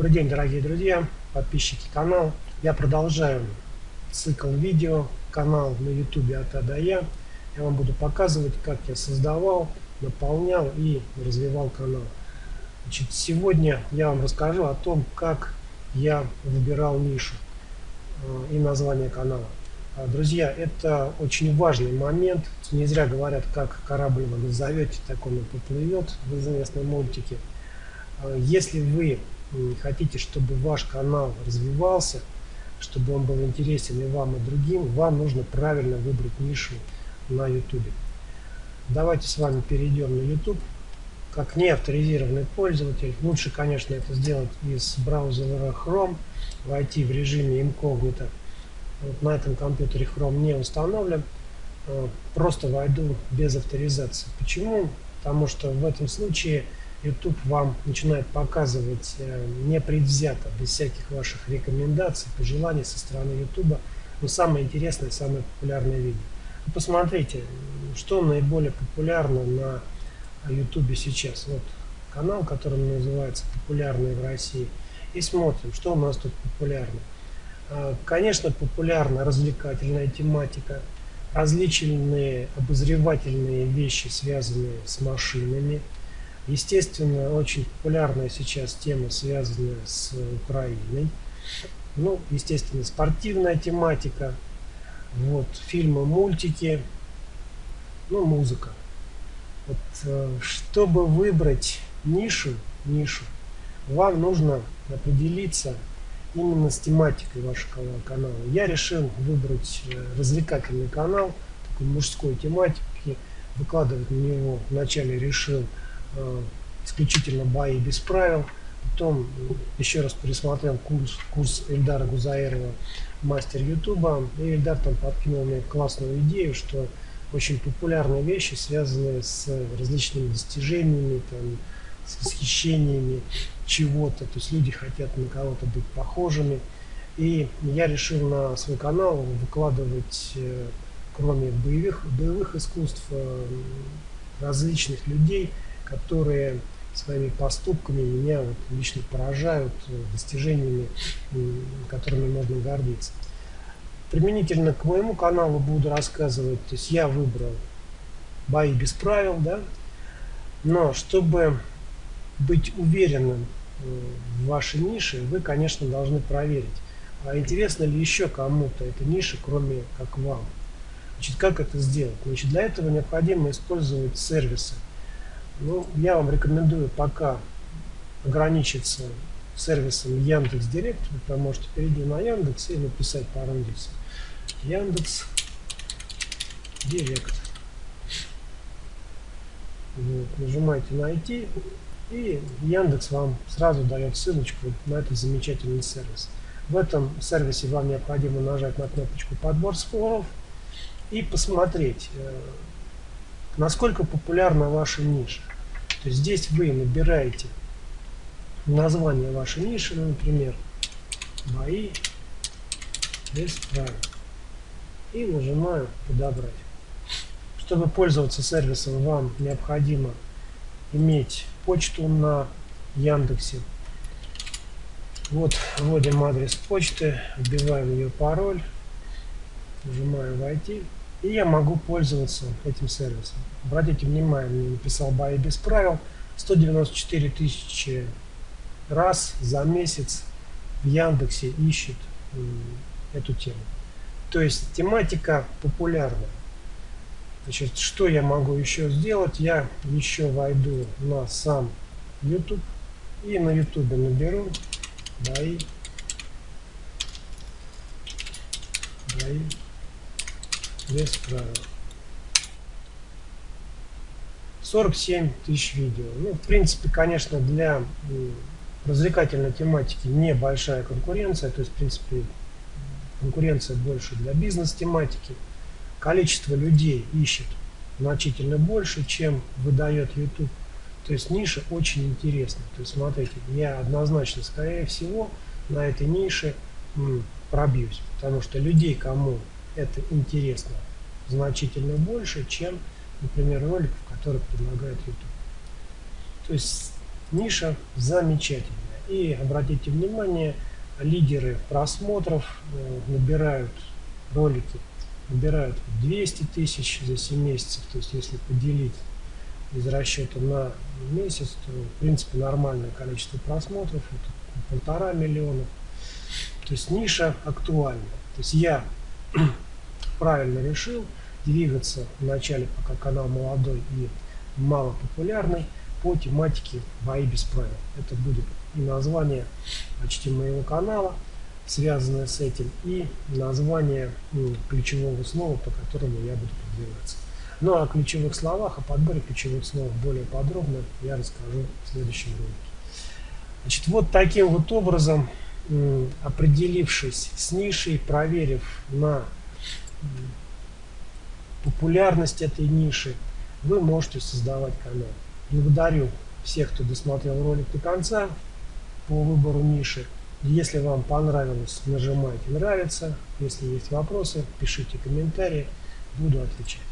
Добрый день, дорогие друзья, подписчики канала. Я продолжаю цикл видео, канал на YouTube от А до Я. Я вам буду показывать, как я создавал, наполнял и развивал канал. Значит, сегодня я вам расскажу о том, как я выбирал нишу э, и название канала. А, друзья, это очень важный момент. Не зря говорят, как корабль вы назовете, так он и поплывет в известной мультике. А, если вы хотите, чтобы ваш канал развивался, чтобы он был интересен и вам, и другим, вам нужно правильно выбрать нишу на YouTube. Давайте с вами перейдем на YouTube. Как неавторизированный пользователь, лучше, конечно, это сделать из браузера Chrome, войти в режиме инкогнито вот на этом компьютере Chrome не установлен. Э, просто войду без авторизации. Почему? Потому что в этом случае YouTube вам начинает показывать э, непредвзято, без всяких ваших рекомендаций, пожеланий со стороны YouTube, но самое интересное, самое популярное видео. Посмотрите, что наиболее популярно на YouTube сейчас. Вот канал, который называется «Популярный в России». И смотрим, что у нас тут популярно. А, конечно, популярна развлекательная тематика, различные обозревательные вещи, связанные с машинами. Естественно, очень популярная сейчас тема, связанная с Украиной. Ну, естественно, спортивная тематика, вот, фильмы, мультики, ну, музыка. Вот, э, чтобы выбрать нишу, нишу, вам нужно определиться именно с тематикой вашего канала. Я решил выбрать э, развлекательный канал, такой мужской тематики, выкладывать на него вначале решил исключительно бои без правил, потом еще раз пересмотрел курс, курс Эльдара Гузаирова мастер Ютуба, и Эльдар там подкинул мне классную идею, что очень популярные вещи, связанные с различными достижениями, там, с восхищениями чего-то, то есть люди хотят на кого-то быть похожими. И я решил на свой канал выкладывать, э, кроме боевых, боевых искусств, э, различных людей, которые своими поступками меня вот лично поражают э, достижениями, которыми можно гордиться. Применительно к моему каналу буду рассказывать, то есть я выбрал бои без правил, да, но чтобы быть уверенным э, в вашей нише, вы, конечно, должны проверить, а интересно ли еще кому-то эта ниша, кроме как вам. Значит, как это сделать? Значит, для этого необходимо использовать сервисы. Ну, я вам рекомендую пока ограничиться сервисом Яндекс Директ. Вы можете перейти на Яндекс и написать по индексу. Яндекс Директ. Вот, нажимаете найти и Яндекс вам сразу дает ссылочку на этот замечательный сервис. В этом сервисе вам необходимо нажать на кнопочку «Подбор споров» и посмотреть, э, насколько популярна ваша ниша. То есть здесь вы набираете название вашей ниши, ну, например, «Бои без правил» и нажимаю «Подобрать». Чтобы пользоваться сервисом, вам необходимо иметь почту на Яндексе. Вот вводим адрес почты, вбиваем ее пароль, нажимаю «Войти». И я могу пользоваться этим сервисом. Обратите внимание, мне написал бои без правил. 194 тысячи раз за месяц в Яндексе ищет эту тему. То есть тематика популярная. Значит, что я могу еще сделать? Я еще войду на сам YouTube и на YouTube наберу бои, бои без правил. 47 тысяч видео. Ну, в принципе, конечно, для развлекательной тематики небольшая конкуренция, то есть, в принципе, конкуренция больше для бизнес-тематики количество людей ищет значительно больше, чем выдает YouTube. То есть ниша очень интересна. То есть смотрите, я однозначно, скорее всего, на этой нише пробьюсь. Потому что людей, кому это интересно, значительно больше, чем, например, роликов, которые предлагает YouTube. То есть ниша замечательная. И обратите внимание, лидеры просмотров э, набирают ролики, набирают 200 тысяч за 7 месяцев. То есть если поделить из расчета на месяц, то в принципе нормальное количество просмотров, это полтора миллиона. То есть ниша актуальна. То есть я правильно решил двигаться вначале, пока канал молодой и мало популярный, по тематике бои без правил. Это будет и название почти моего канала, связанное с этим, и название ну, ключевого слова, по которому я буду продвигаться. Ну а о ключевых словах, о подборе ключевых слов более подробно я расскажу в следующем ролике. Значит, вот таким вот образом, определившись с нишей, проверив на популярность этой ниши, вы можете создавать канал. Благодарю всех, кто досмотрел ролик до конца по выбору ниши. Если вам понравилось, нажимайте нравится. Если есть вопросы, пишите комментарии, буду отвечать.